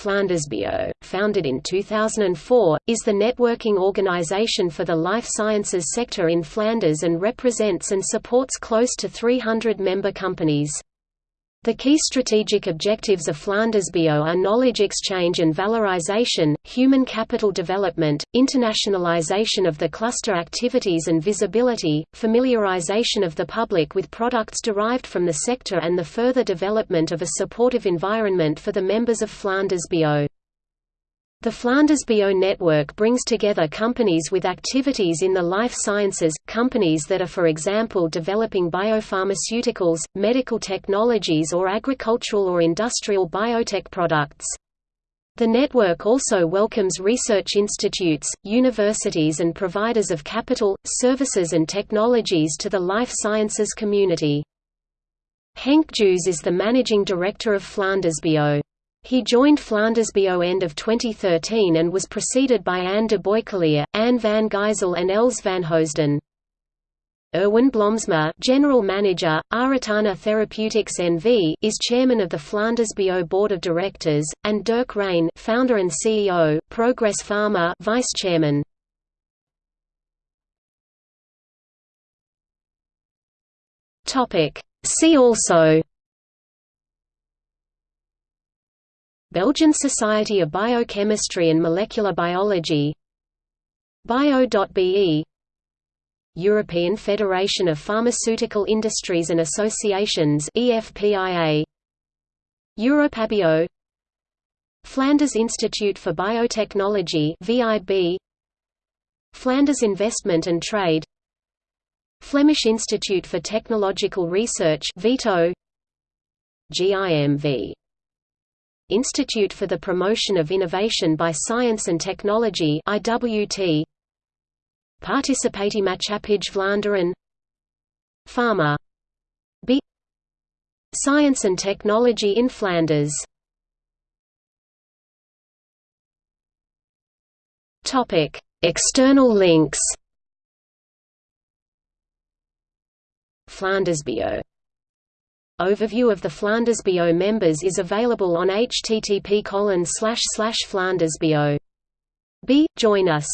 Flandersbio, founded in 2004, is the networking organization for the life sciences sector in Flanders and represents and supports close to 300 member companies. The key strategic objectives of Flandersbio are knowledge exchange and valorization, human capital development, internationalization of the cluster activities and visibility, familiarization of the public with products derived from the sector and the further development of a supportive environment for the members of Flandersbio. The Flandersbio network brings together companies with activities in the life sciences, companies that are for example developing biopharmaceuticals, medical technologies or agricultural or industrial biotech products. The network also welcomes research institutes, universities and providers of capital, services and technologies to the life sciences community. Henk Joos is the managing director of Flandersbio. He joined Flandersbio end of 2013 and was preceded by Anne de Boyceleer, Anne van Gysel and Els van Hoosden. Erwin Blomsma, General Manager, Aratana Therapeutics NV, is chairman of the Flandersbio Board of Directors, and Dirk Rein, founder and CEO, Progress Pharma, Vice Chairman. See also Belgian Society of Biochemistry and Molecular Biology Bio.be European Federation of Pharmaceutical Industries and Associations EFPIA Europabio Flanders Institute for Biotechnology VIB Flanders Investment and Trade Flemish Institute for Technological Research VITO GIMV Institute for the Promotion of Innovation by Science and Technology IWT Participatiemaatschappij Vlaanderen Pharma. B. Science and Technology in Flanders. Topic. External links. Flandersbio Overview of the Flandersbio members is available on http Flandersbio. B. Join us